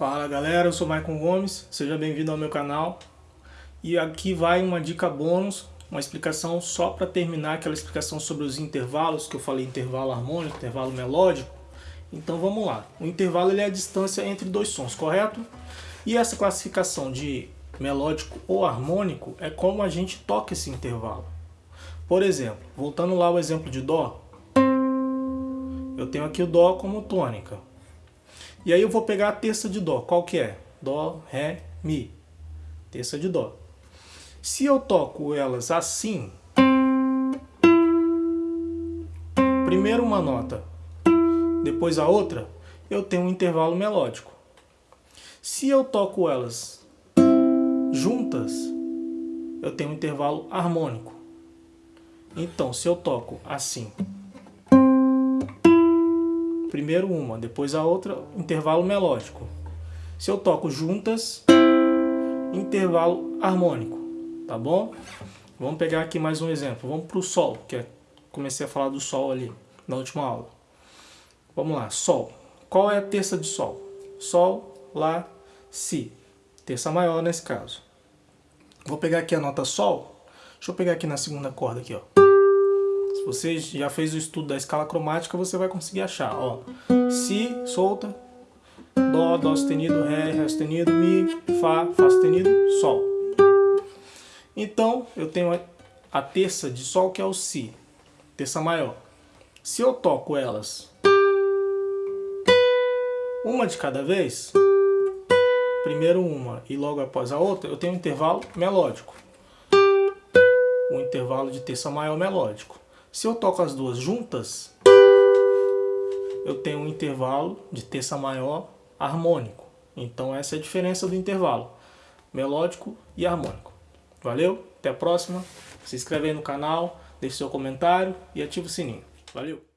Fala galera, eu sou Maicon Gomes, seja bem-vindo ao meu canal. E aqui vai uma dica bônus, uma explicação só para terminar aquela explicação sobre os intervalos, que eu falei intervalo harmônico, intervalo melódico. Então vamos lá, o intervalo ele é a distância entre dois sons, correto? E essa classificação de melódico ou harmônico é como a gente toca esse intervalo. Por exemplo, voltando lá ao exemplo de Dó, eu tenho aqui o Dó como tônica. E aí eu vou pegar a terça de Dó. Qual que é? Dó, Ré, Mi. Terça de Dó. Se eu toco elas assim, primeiro uma nota, depois a outra, eu tenho um intervalo melódico. Se eu toco elas juntas, eu tenho um intervalo harmônico. Então, se eu toco assim, primeiro uma, depois a outra, intervalo melódico. Se eu toco juntas, intervalo harmônico, tá bom? Vamos pegar aqui mais um exemplo. Vamos para o Sol, que é, comecei a falar do Sol ali na última aula. Vamos lá, Sol. Qual é a terça de Sol? Sol, Lá, Si. Terça maior nesse caso. Vou pegar aqui a nota Sol. Deixa eu pegar aqui na segunda corda aqui, ó. Se você já fez o estudo da escala cromática, você vai conseguir achar. Ó, si, solta, Dó, Dó sustenido, Ré, Ré sustenido, Mi, Fá, Fá sustenido, Sol. Então, eu tenho a terça de Sol, que é o Si, terça maior. Se eu toco elas uma de cada vez, primeiro uma e logo após a outra, eu tenho um intervalo melódico. Um intervalo de terça maior melódico. Se eu toco as duas juntas, eu tenho um intervalo de terça maior harmônico. Então essa é a diferença do intervalo melódico e harmônico. Valeu? Até a próxima. Se inscreve aí no canal, deixe seu comentário e ative o sininho. Valeu!